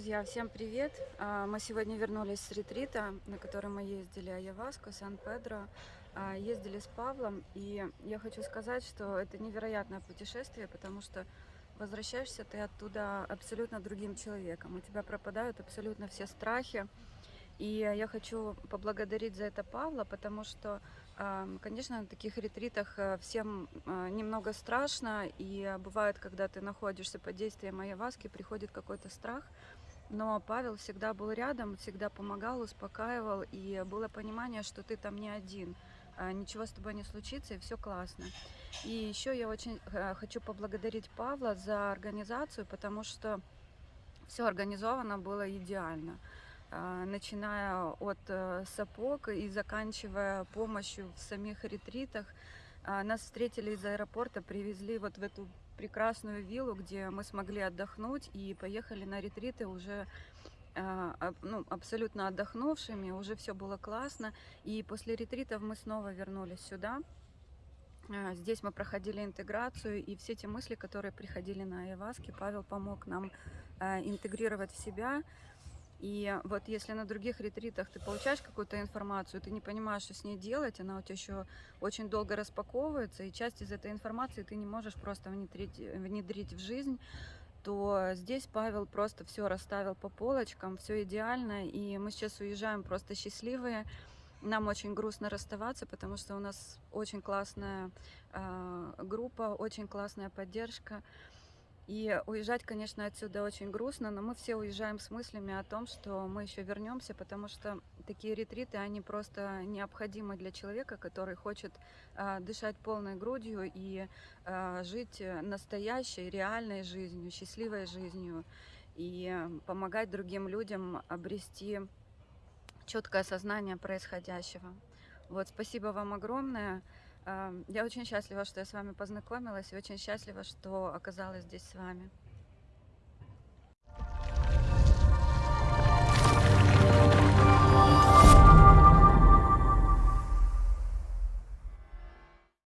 Друзья, всем привет! А, Мы сегодня вернулись с ретрита, на который мы ездили Айаваско, Сан-Педро. А, Ездили с Павлом, и я хочу сказать, что это невероятное путешествие, потому что возвращаешься ты оттуда абсолютно другим человеком. У тебя пропадают абсолютно все страхи. И я хочу поблагодарить за это Павла, потому что, а, конечно, на таких ретритах всем немного страшно, и бывает, когда ты находишься под действием Айаваски, приходит какой-то страх, но Павел всегда был рядом, всегда помогал, успокаивал, и было понимание, что ты там не один, а, ничего с тобой не случится, и все классно. И еще я очень э, хочу поблагодарить Павла за организацию, потому что все организовано было идеально а, начиная от э, сапог и заканчивая помощью в самих ретритах. А, Нас встретили из аэропорта, привезли вот в эту прекрасную виллу, где мы смогли отдохнуть и поехали на ретриты уже а, ну, абсолютно отдохнувшими, уже все было классно. И после ретритов мы снова вернулись сюда. А, Здесь мы проходили интеграцию, и все те мысли, которые приходили на Айваске, Павел помог нам интегрировать в себя. И вот если на других ретритах ты получаешь какую-то информацию, ты не понимаешь, что с ней делать, она у тебя еще очень долго распаковывается, и часть из этой информации ты не можешь просто внедрить, внедрить в жизнь, то здесь Павел просто все расставил по полочкам, все идеально, и мы сейчас уезжаем просто счастливые. Нам очень грустно расставаться, потому что у нас очень классная а, группа, очень классная поддержка. И уезжать, конечно, отсюда очень грустно, но мы все уезжаем с мыслями о том, что мы еще вернемся, потому что такие ретриты, они просто необходимы для человека, который хочет а, дышать полной грудью и а, жить настоящей, реальной жизнью, счастливой жизнью и помогать другим людям обрести четкое осознание происходящего. Вот, спасибо вам огромное. Я очень счастлива, что я с вами познакомилась, и очень счастлива, что оказалась здесь с вами.